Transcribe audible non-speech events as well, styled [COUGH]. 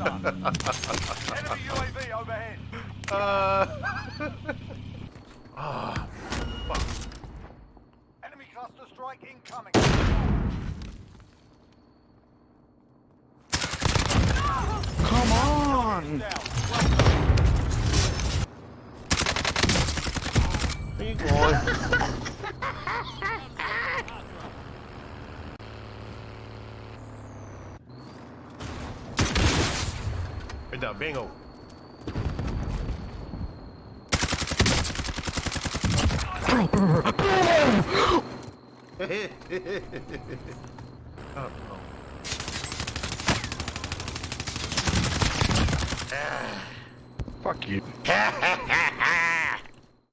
Enemy UAV overhead. Uh. Ah, fuck. Enemy cluster strike incoming. Come on! Down. Where [LAUGHS] you going? Right there, bingo. [LAUGHS] oh, no. Ah. Fuck you. [LAUGHS]